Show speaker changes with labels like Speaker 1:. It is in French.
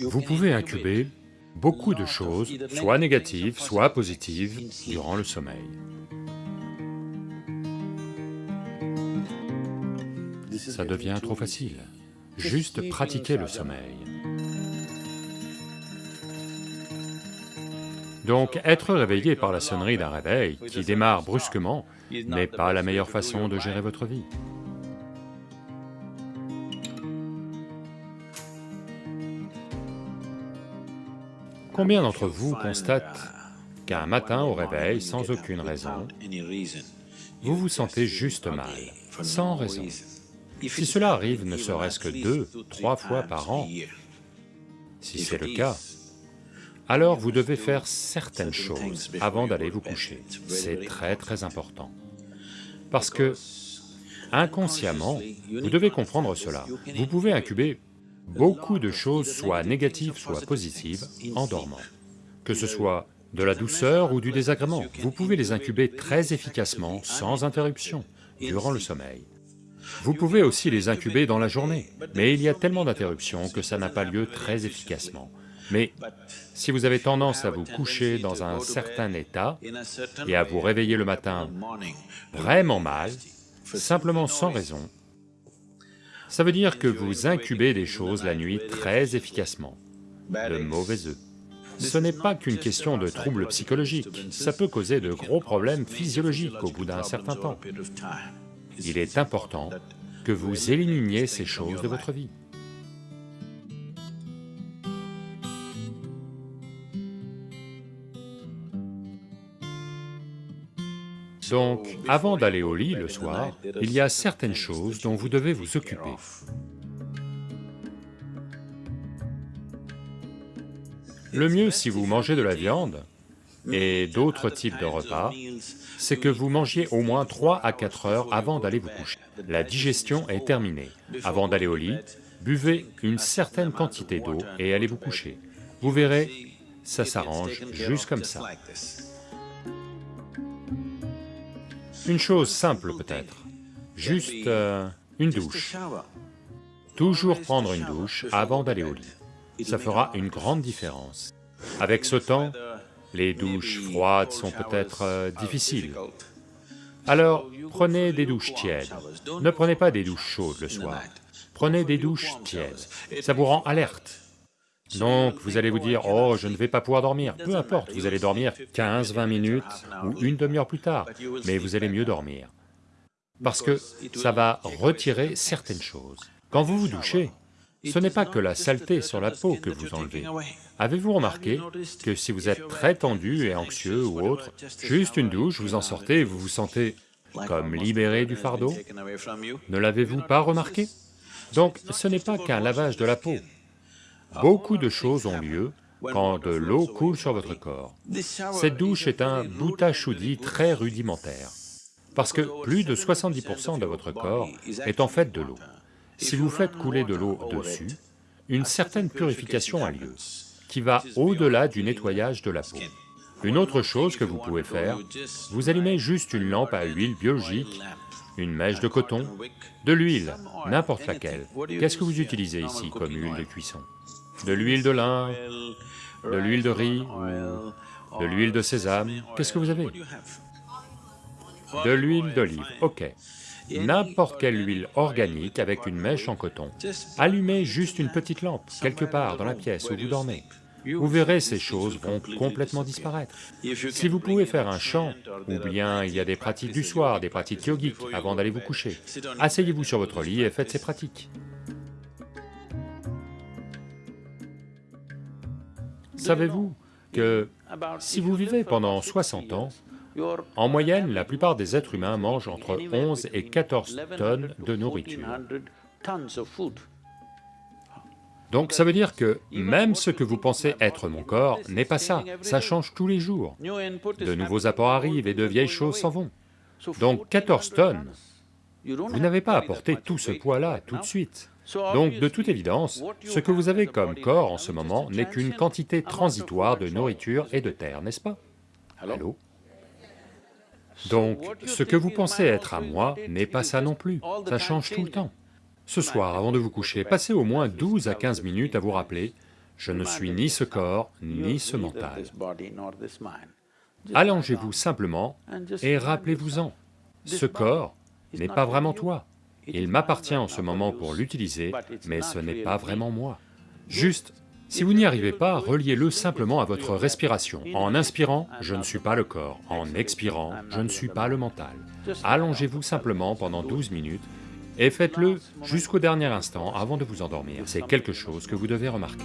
Speaker 1: Vous pouvez incuber beaucoup de choses, soit négatives, soit positives, durant le sommeil. Ça devient trop facile. Juste pratiquer le sommeil. Donc être réveillé par la sonnerie d'un réveil qui démarre brusquement n'est pas la meilleure façon de gérer votre vie. Combien d'entre vous constatent qu'un matin au réveil, sans aucune raison, vous vous sentez juste mal, sans raison? Si cela arrive ne serait-ce que deux, trois fois par an, si c'est le cas, alors vous devez faire certaines choses avant d'aller vous coucher. C'est très très important. Parce que, inconsciemment, vous devez comprendre cela. Vous pouvez incuber beaucoup de choses, soit négatives, soit positives, en dormant. Que ce soit de la douceur ou du désagrément, vous pouvez les incuber très efficacement, sans interruption, durant le sommeil. Vous pouvez aussi les incuber dans la journée, mais il y a tellement d'interruptions que ça n'a pas lieu très efficacement. Mais si vous avez tendance à vous coucher dans un certain état et à vous réveiller le matin vraiment mal, simplement sans raison, ça veut dire que vous incubez des choses la nuit très efficacement, de mauvais œufs. Ce n'est pas qu'une question de troubles psychologiques, ça peut causer de gros problèmes physiologiques au bout d'un certain temps. Il est important que vous éliminiez ces choses de votre vie. Donc, avant d'aller au lit le soir, il y a certaines choses dont vous devez vous occuper. Le mieux si vous mangez de la viande et d'autres types de repas, c'est que vous mangiez au moins 3 à 4 heures avant d'aller vous coucher. La digestion est terminée. Avant d'aller au lit, buvez une certaine quantité d'eau et allez vous coucher. Vous verrez, ça s'arrange juste comme ça. Une chose simple peut-être, juste euh, une douche. Toujours prendre une douche avant d'aller au lit, ça fera une grande différence. Avec ce temps, les douches froides sont peut-être euh, difficiles. Alors, prenez des douches tièdes. Ne prenez pas des douches chaudes le soir. Prenez des douches tièdes, ça vous rend alerte. Donc vous allez vous dire, oh je ne vais pas pouvoir dormir, peu importe, vous allez dormir 15-20 minutes ou une demi-heure plus tard, mais vous allez mieux dormir. Parce que ça va retirer certaines choses. Quand vous vous douchez, ce n'est pas que la saleté sur la peau que vous enlevez. Avez-vous remarqué que si vous êtes très tendu et anxieux ou autre, juste une douche, vous en sortez et vous vous sentez comme libéré du fardeau? Ne l'avez-vous pas remarqué? Donc ce n'est pas qu'un lavage de la peau, Beaucoup de choses ont lieu quand de l'eau coule sur votre corps. Cette douche est un bouta-choudi très rudimentaire, parce que plus de 70% de votre corps est en fait de l'eau. Si vous faites couler de l'eau dessus, une certaine purification a lieu, qui va au-delà du nettoyage de la peau. Une autre chose que vous pouvez faire, vous allumez juste une lampe à huile biologique, une mèche de coton, de l'huile, n'importe laquelle. Qu'est-ce que vous utilisez ici comme huile de cuisson? De l'huile de lin, de l'huile de riz, de l'huile de sésame, qu'est-ce que vous avez De l'huile d'olive, ok. N'importe quelle huile organique avec une mèche en coton. Allumez juste une petite lampe, quelque part dans la pièce où vous dormez. Vous verrez, ces choses vont complètement disparaître. Si vous pouvez faire un chant, ou bien il y a des pratiques du soir, des pratiques yogiques avant d'aller vous coucher, asseyez-vous sur votre lit et faites ces pratiques. Savez-vous que si vous vivez pendant 60 ans, en moyenne, la plupart des êtres humains mangent entre 11 et 14 tonnes de nourriture. Donc ça veut dire que même ce que vous pensez être mon corps n'est pas ça, ça change tous les jours. De nouveaux apports arrivent et de vieilles choses s'en vont. Donc 14 tonnes, vous n'avez pas apporté tout ce poids-là tout de suite. Donc de toute évidence, ce que vous avez comme corps en ce moment n'est qu'une quantité transitoire de nourriture et de terre, n'est-ce pas? Allô? Donc, ce que vous pensez être à moi n'est pas ça non plus, ça change tout le temps. Ce soir, avant de vous coucher, passez au moins 12 à 15 minutes à vous rappeler, je ne suis ni ce corps, ni ce mental. Allongez-vous simplement et rappelez-vous-en, ce corps n'est pas vraiment toi. Il m'appartient en ce moment pour l'utiliser, mais ce n'est pas vraiment moi. Juste, si vous n'y arrivez pas, reliez-le simplement à votre respiration. En inspirant, je ne suis pas le corps, en expirant, je ne suis pas le mental. Allongez-vous simplement pendant 12 minutes et faites-le jusqu'au dernier instant avant de vous endormir. C'est quelque chose que vous devez remarquer.